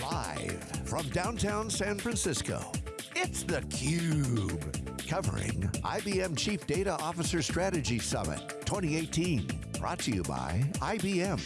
Live from downtown San Francisco, it's theCUBE. Covering IBM Chief Data Officer Strategy Summit 2018. Brought to you by IBM.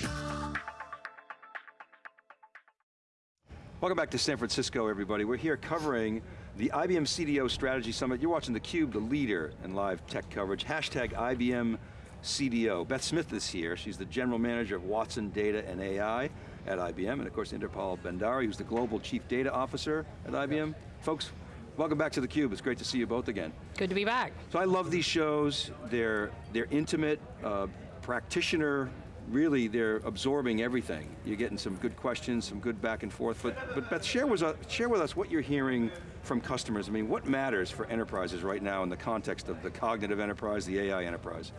Welcome back to San Francisco, everybody. We're here covering the IBM CDO Strategy Summit. You're watching theCUBE, the leader in live tech coverage. Hashtag IBM CDO. Beth Smith is here. She's the General Manager of Watson Data and AI at IBM, and of course Inderpal Bhandari, who's the Global Chief Data Officer at IBM. Folks, welcome back to theCUBE. It's great to see you both again. Good to be back. So I love these shows. They're, they're intimate, uh, practitioner really they're absorbing everything. You're getting some good questions, some good back and forth, but, but Beth, share share with us what you're hearing from customers. I mean, what matters for enterprises right now in the context of the cognitive enterprise, the AI enterprise?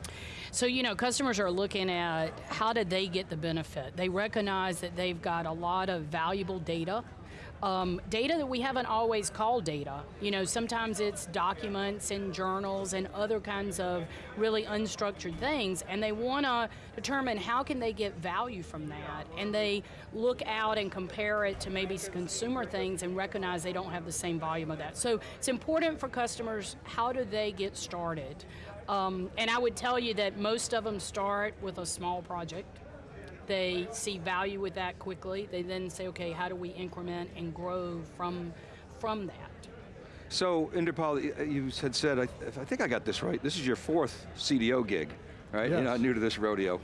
So, you know, customers are looking at how did they get the benefit? They recognize that they've got a lot of valuable data um, data that we haven't always called data. You know, sometimes it's documents and journals and other kinds of really unstructured things, and they want to determine how can they get value from that, and they look out and compare it to maybe consumer things and recognize they don't have the same volume of that. So it's important for customers, how do they get started? Um, and I would tell you that most of them start with a small project, they see value with that quickly. They then say, okay, how do we increment and grow from, from that? So, Inderpal, you had said, I, I think I got this right, this is your fourth CDO gig, right? Yes. You're not new to this rodeo.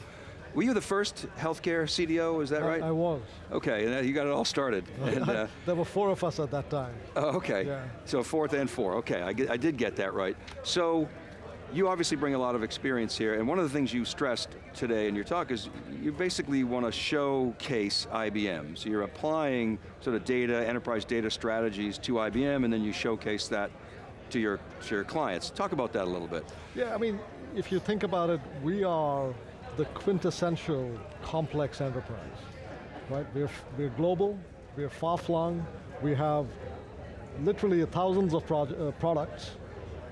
Were you the first healthcare CDO, is that I, right? I was. Okay, and you got it all started. and, uh, there were four of us at that time. Oh, okay. Yeah. So fourth and four, okay, I, get, I did get that right. So, you obviously bring a lot of experience here, and one of the things you stressed today in your talk is you basically want to showcase IBM. So you're applying sort of data, enterprise data strategies to IBM, and then you showcase that to your, to your clients. Talk about that a little bit. Yeah, I mean, if you think about it, we are the quintessential complex enterprise, right? We're, we're global, we're far-flung, we have literally thousands of uh, products,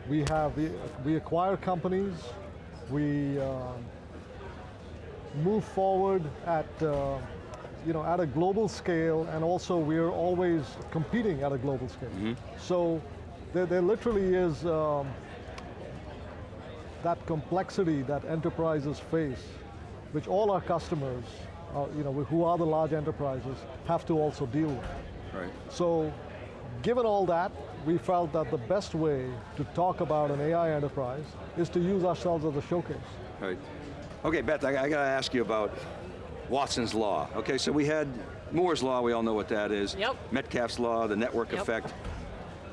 we have, we, we acquire companies, we uh, move forward at, uh, you know, at a global scale, and also we're always competing at a global scale. Mm -hmm. So there, there, literally is um, that complexity that enterprises face, which all our customers, uh, you know, who are the large enterprises, have to also deal with. Right. So, given all that, we felt that the best way to talk about an AI enterprise is to use ourselves as a showcase. Right. Okay, Beth, I, I got to ask you about Watson's Law. Okay, so we had Moore's Law, we all know what that is. Yep. Metcalfe's Law, the network yep. effect.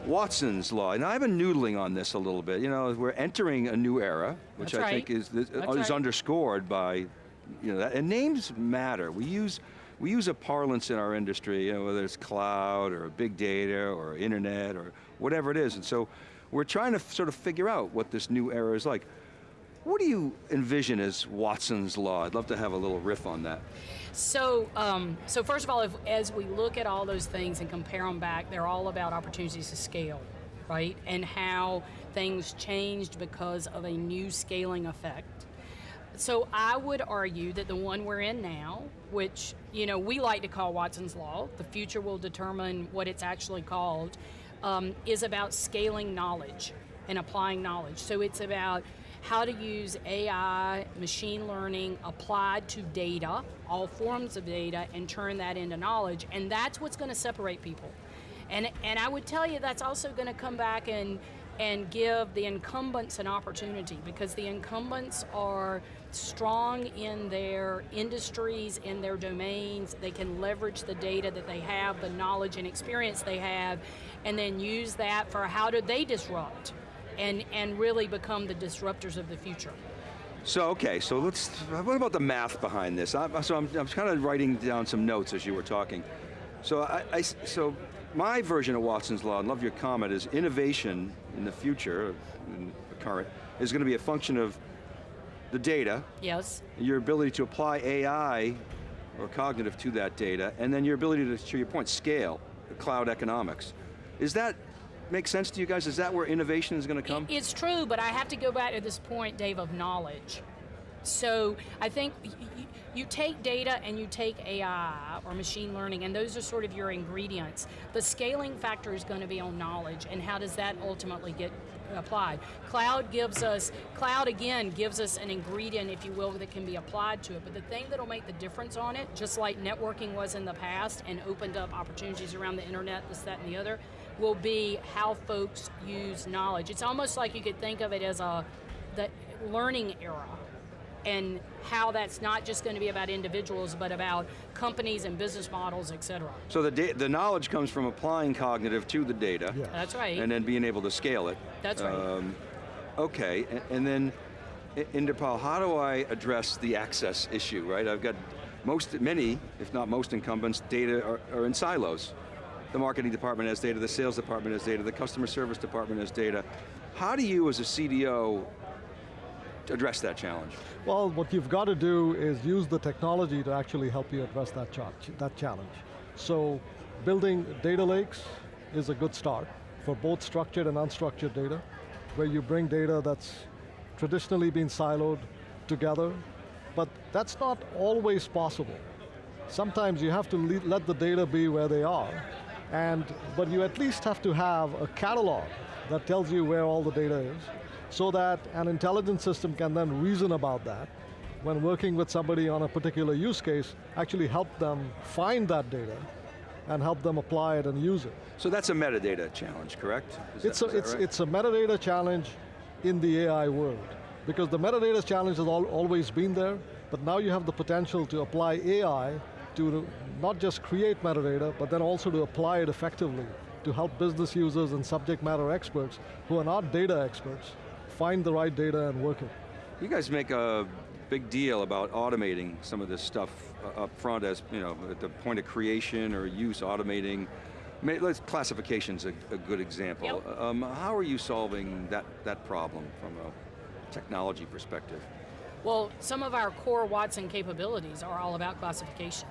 Watson's Law, and I've been noodling on this a little bit. You know, we're entering a new era, which That's I right. think is, is right. underscored by, you know, that, and names matter. We use, we use a parlance in our industry, you know, whether it's cloud or big data or internet or whatever it is. And so we're trying to sort of figure out what this new era is like. What do you envision as Watson's Law? I'd love to have a little riff on that. So, um, so first of all, if, as we look at all those things and compare them back, they're all about opportunities to scale, right? And how things changed because of a new scaling effect. So I would argue that the one we're in now, which you know we like to call Watson's Law, the future will determine what it's actually called, um, is about scaling knowledge and applying knowledge. So it's about how to use AI, machine learning applied to data, all forms of data, and turn that into knowledge, and that's what's going to separate people. And, and I would tell you that's also going to come back and, and give the incumbents an opportunity because the incumbents are strong in their industries, in their domains, they can leverage the data that they have, the knowledge and experience they have, and then use that for how do they disrupt and, and really become the disruptors of the future. So, okay, so let's, what about the math behind this? I, so I'm, I'm kind of writing down some notes as you were talking. So, I, I, so my version of Watson's Law, and love your comment, is innovation in the future, in the current, is going to be a function of the data. Yes. Your ability to apply AI or cognitive to that data, and then your ability to, to your point, scale, cloud economics. Is that make sense to you guys? Is that where innovation is going to come? It's true, but I have to go back to this point, Dave, of knowledge. So I think you take data and you take AI or machine learning and those are sort of your ingredients. The scaling factor is going to be on knowledge and how does that ultimately get applied. Cloud gives us, cloud again gives us an ingredient, if you will, that can be applied to it, but the thing that'll make the difference on it, just like networking was in the past and opened up opportunities around the internet, this, that, and the other, will be how folks use knowledge. It's almost like you could think of it as a the learning era and how that's not just going to be about individuals, but about companies and business models, et cetera. So the, the knowledge comes from applying cognitive to the data. Yeah. That's right. And then being able to scale it. That's right. Um, okay, and, and then, Inderpal, how do I address the access issue, right? I've got most, many, if not most incumbents, data are, are in silos. The marketing department has data, the sales department has data, the customer service department has data. How do you as a CDO address that challenge? Well, what you've got to do is use the technology to actually help you address that, ch that challenge. So building data lakes is a good start for both structured and unstructured data, where you bring data that's traditionally been siloed together, but that's not always possible. Sometimes you have to let the data be where they are, and, but you at least have to have a catalog that tells you where all the data is, so that an intelligence system can then reason about that when working with somebody on a particular use case, actually help them find that data and help them apply it and use it. So that's a metadata challenge, correct? Is it's, that, a, it's, right? it's a metadata challenge in the AI world. Because the metadata challenge has al always been there, but now you have the potential to apply AI to not just create metadata, but then also to apply it effectively to help business users and subject matter experts who are not data experts find the right data and work it. You guys make a big deal about automating some of this stuff uh, up front as, you know, at the point of creation or use, automating. Let's, classification's a, a good example. Yep. Um, how are you solving that, that problem from a technology perspective? Well, some of our core Watson capabilities are all about classification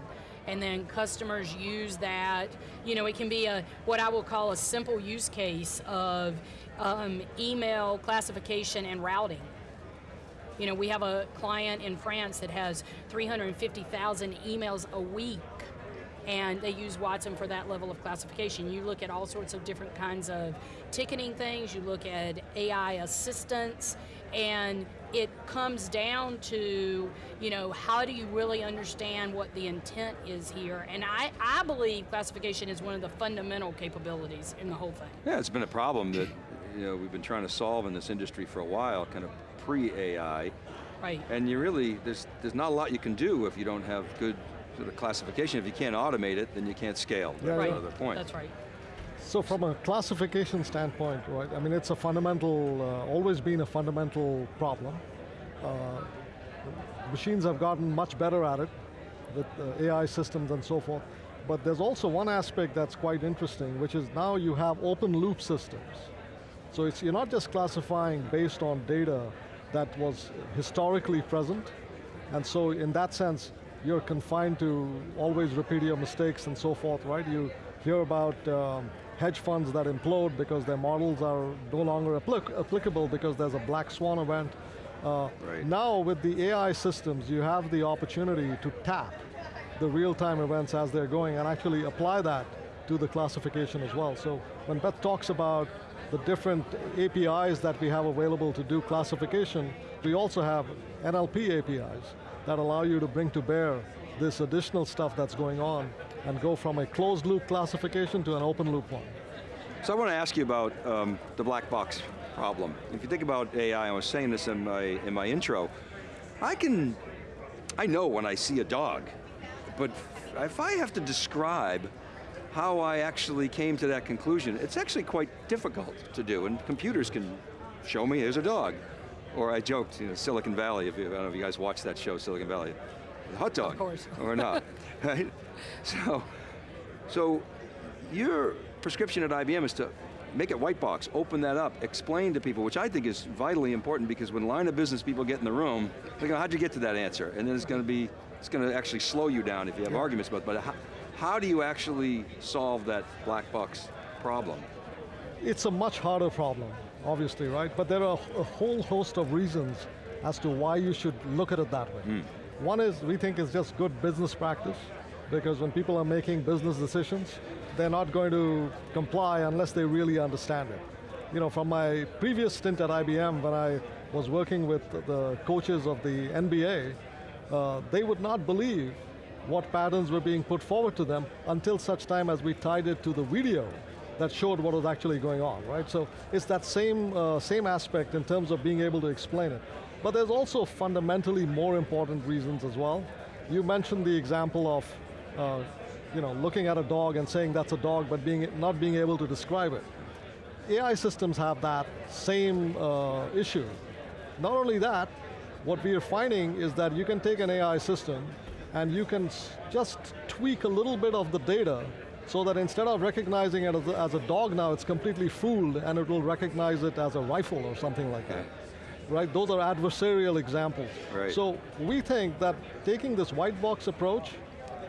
and then customers use that. You know, it can be a what I will call a simple use case of um, email classification and routing. You know, we have a client in France that has 350,000 emails a week and they use Watson for that level of classification. You look at all sorts of different kinds of ticketing things, you look at AI assistance, and it comes down to, you know, how do you really understand what the intent is here? And I, I believe classification is one of the fundamental capabilities in the whole thing. Yeah, it's been a problem that you know, we've been trying to solve in this industry for a while, kind of pre-AI. Right. And you really, there's, there's not a lot you can do if you don't have good sort of classification. If you can't automate it, then you can't scale. Yeah, right. another point. That's right. So from a classification standpoint, right, I mean it's a fundamental, uh, always been a fundamental problem. Uh, machines have gotten much better at it with uh, AI systems and so forth. But there's also one aspect that's quite interesting, which is now you have open loop systems. So it's, you're not just classifying based on data that was historically present, and so in that sense, you're confined to always repeat your mistakes and so forth, right? You hear about um, hedge funds that implode because their models are no longer applic applicable because there's a black swan event. Uh, right. Now with the AI systems, you have the opportunity to tap the real-time events as they're going and actually apply that to the classification as well. So when Beth talks about the different APIs that we have available to do classification, we also have NLP APIs that allow you to bring to bear this additional stuff that's going on and go from a closed loop classification to an open loop one. So I want to ask you about um, the black box problem. If you think about AI, I was saying this in my, in my intro, I can, I know when I see a dog, but if I have to describe how I actually came to that conclusion, it's actually quite difficult to do, and computers can show me, here's a dog. Or I joked, you know, Silicon Valley, if you, I don't know if you guys watch that show, Silicon Valley. Hot dog. Of course. Or not, right? So, so your prescription at IBM is to make it white box, open that up, explain to people, which I think is vitally important because when line of business people get in the room, they go, how'd you get to that answer? And then it's going to be, it's going to actually slow you down if you have yeah. arguments about, it, but how, how do you actually solve that black box problem? It's a much harder problem, obviously, right? But there are a whole host of reasons as to why you should look at it that way. Hmm. One is, we think is just good business practice, because when people are making business decisions, they're not going to comply unless they really understand it. You know, from my previous stint at IBM, when I was working with the coaches of the NBA, uh, they would not believe what patterns were being put forward to them until such time as we tied it to the video that showed what was actually going on, right? So it's that same, uh, same aspect in terms of being able to explain it. But there's also fundamentally more important reasons as well. You mentioned the example of uh, you know, looking at a dog and saying that's a dog, but being, not being able to describe it. AI systems have that same uh, issue. Not only that, what we are finding is that you can take an AI system and you can just tweak a little bit of the data so that instead of recognizing it as a, as a, dog now, it's completely fooled and it will recognize it as a rifle or something like that. Right, those are adversarial examples. Right. So we think that taking this white box approach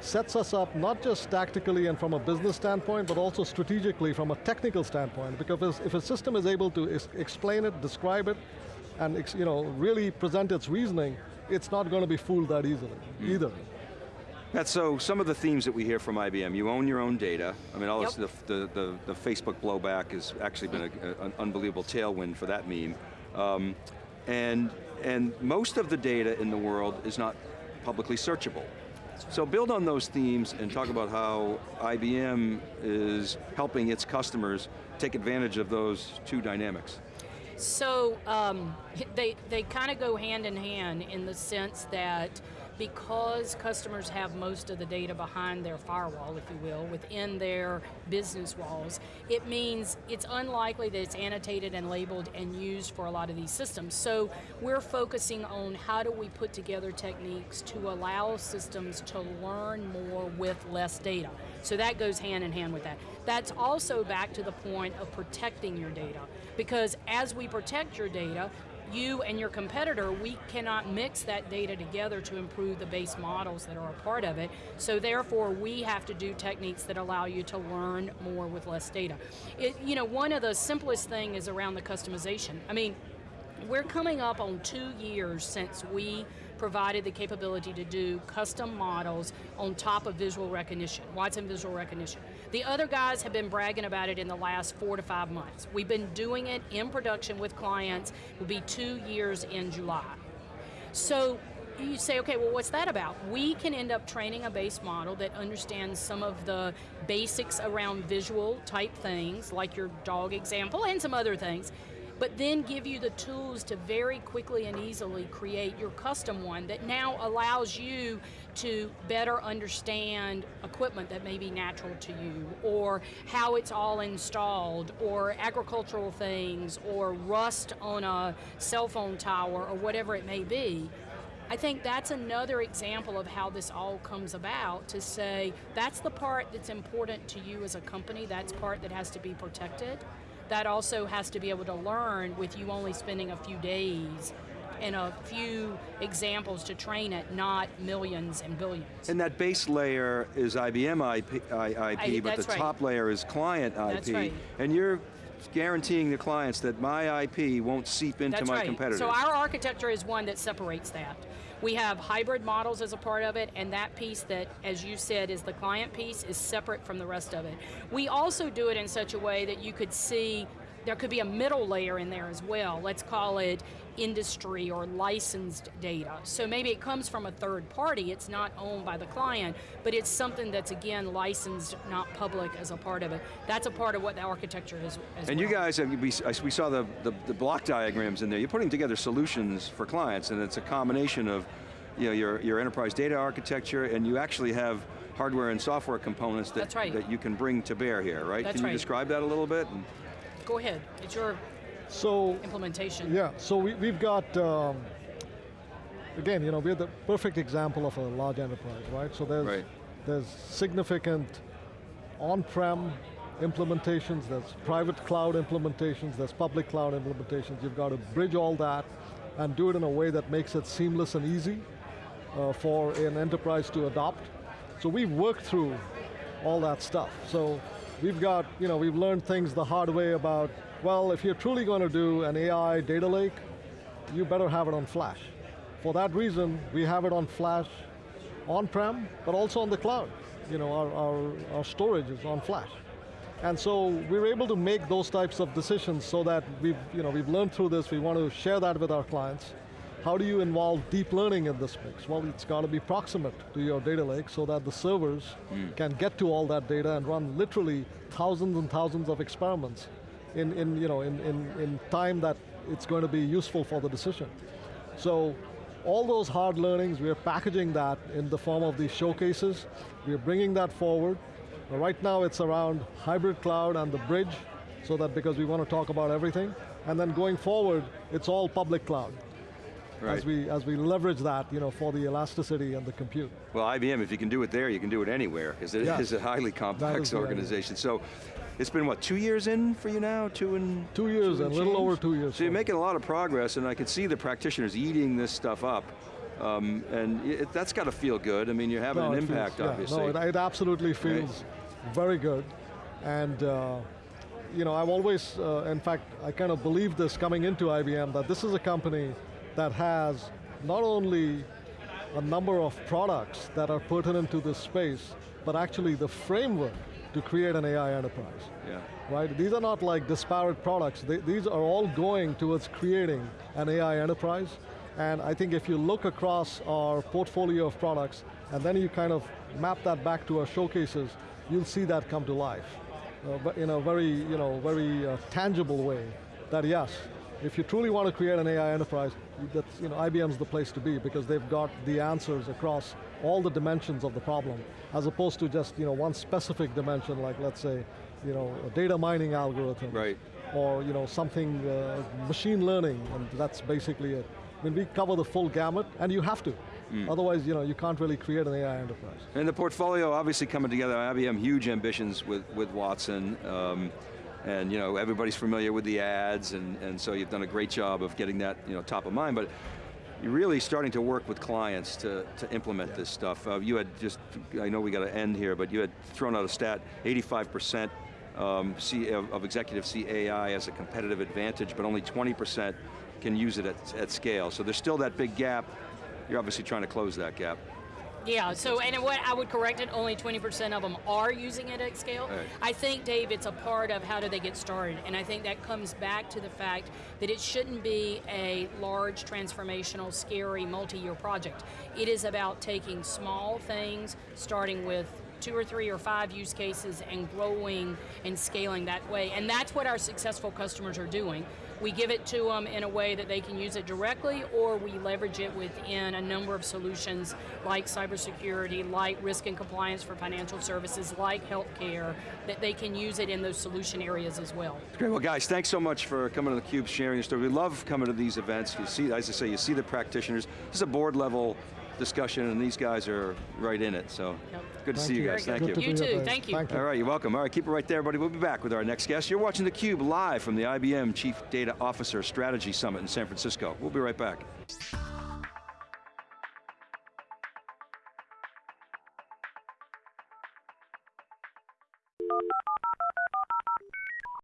sets us up not just tactically and from a business standpoint, but also strategically from a technical standpoint, because if a system is able to explain it, describe it, and you know, really present its reasoning, it's not going to be fooled that easily, mm. either. That's so, some of the themes that we hear from IBM, you own your own data. I mean, all yep. this, the, the, the, the, Facebook blowback has actually been a, an unbelievable tailwind for that meme. Um, and, and most of the data in the world is not publicly searchable. So build on those themes and talk about how IBM is helping its customers take advantage of those two dynamics. So um, they, they kind of go hand in hand in the sense that because customers have most of the data behind their firewall, if you will, within their business walls, it means it's unlikely that it's annotated and labeled and used for a lot of these systems. So we're focusing on how do we put together techniques to allow systems to learn more with less data. So that goes hand in hand with that. That's also back to the point of protecting your data. Because as we protect your data, you and your competitor, we cannot mix that data together to improve the base models that are a part of it. So therefore, we have to do techniques that allow you to learn more with less data. It, you know, one of the simplest thing is around the customization. I mean, we're coming up on two years since we provided the capability to do custom models on top of visual recognition, Watson visual recognition. The other guys have been bragging about it in the last four to five months. We've been doing it in production with clients, will be two years in July. So you say, okay, well what's that about? We can end up training a base model that understands some of the basics around visual type things, like your dog example and some other things, but then give you the tools to very quickly and easily create your custom one that now allows you to better understand equipment that may be natural to you, or how it's all installed, or agricultural things, or rust on a cell phone tower, or whatever it may be. I think that's another example of how this all comes about to say, that's the part that's important to you as a company, that's part that has to be protected that also has to be able to learn with you only spending a few days and a few examples to train it, not millions and billions. And that base layer is IBM IP, IP I, but the right. top layer is client IP. Right. And you're guaranteeing the clients that my IP won't seep into That's my right. competitors. So our architecture is one that separates that. We have hybrid models as a part of it, and that piece that, as you said, is the client piece, is separate from the rest of it. We also do it in such a way that you could see there could be a middle layer in there as well. Let's call it industry or licensed data. So maybe it comes from a third party, it's not owned by the client, but it's something that's again licensed, not public as a part of it. That's a part of what the architecture is And well. you guys, have, we, we saw the, the, the block diagrams in there, you're putting together solutions for clients and it's a combination of you know, your, your enterprise data architecture and you actually have hardware and software components that, right. that you can bring to bear here, right? That's can you right. describe that a little bit? Go ahead, it's your so, implementation. Yeah, so we, we've got, um, again, you know, we're the perfect example of a large enterprise, right? So there's, right. there's significant on-prem implementations, there's private cloud implementations, there's public cloud implementations. You've got to bridge all that and do it in a way that makes it seamless and easy uh, for an enterprise to adopt. So we've worked through all that stuff. So we've got, you know, we've learned things the hard way about, well, if you're truly going to do an AI data lake, you better have it on flash. For that reason, we have it on flash on-prem, but also on the cloud. You know, our, our, our storage is on flash. And so we're able to make those types of decisions so that we've, you know, we've learned through this, we want to share that with our clients. How do you involve deep learning in this mix? Well, it's got to be proximate to your data lake so that the servers mm. can get to all that data and run literally thousands and thousands of experiments in, in, you know, in, in, in time that it's going to be useful for the decision. So all those hard learnings, we're packaging that in the form of these showcases. We're bringing that forward. Right now it's around hybrid cloud and the bridge, so that because we want to talk about everything. And then going forward, it's all public cloud. Right. As we as we leverage that, you know, for the elasticity and the compute. Well, IBM, if you can do it there, you can do it anywhere, because it is a highly complex organization. So, it's been what, two years in for you now? Two and Two years, a little over two years. So you're making a lot of progress and I can see the practitioners eating this stuff up. Um, and it, that's got to feel good. I mean, you're having no, an impact, feels, obviously. Yeah, no, it, it absolutely feels right. very good. And uh, you know, I've always, uh, in fact, I kind of believed this coming into IBM, that this is a company that has not only a number of products that are pertinent to this space, but actually the framework to create an AI enterprise. Yeah. Right? These are not like disparate products. They, these are all going towards creating an AI enterprise. And I think if you look across our portfolio of products, and then you kind of map that back to our showcases, you'll see that come to life. Uh, but in a very, you know, very uh, tangible way. That yes, if you truly want to create an AI enterprise, that's, you know, IBM's the place to be because they've got the answers across all the dimensions of the problem, as opposed to just you know, one specific dimension, like let's say, you know, a data mining algorithm. Right. Or you know, something, uh, machine learning, and that's basically it. I mean, we cover the full gamut, and you have to. Mm. Otherwise, you know, you can't really create an AI enterprise. And the portfolio obviously coming together, IBM huge ambitions with, with Watson. Um, and you know, everybody's familiar with the ads, and, and so you've done a great job of getting that you know, top of mind, but you're really starting to work with clients to, to implement yeah. this stuff. Uh, you had just, I know we got to end here, but you had thrown out a stat, 85% um, of executives see AI as a competitive advantage, but only 20% can use it at, at scale. So there's still that big gap. You're obviously trying to close that gap. Yeah, so, and what I would correct it, only 20% of them are using it at scale. Right. I think, Dave, it's a part of how do they get started, and I think that comes back to the fact that it shouldn't be a large, transformational, scary, multi-year project. It is about taking small things, starting with two or three or five use cases and growing and scaling that way. And that's what our successful customers are doing. We give it to them in a way that they can use it directly or we leverage it within a number of solutions like cybersecurity, like risk and compliance for financial services, like healthcare, that they can use it in those solution areas as well. Great, well guys, thanks so much for coming to theCUBE, sharing your story. We love coming to these events. You see, as I say, you see the practitioners. This is a board level discussion and these guys are right in it, so yep. good to Thank see you, you guys, thank you. You too, thank you. Thank you. All right, you're welcome. All right, keep it right there, everybody. We'll be back with our next guest. You're watching theCUBE live from the IBM Chief Data Officer Strategy Summit in San Francisco. We'll be right back.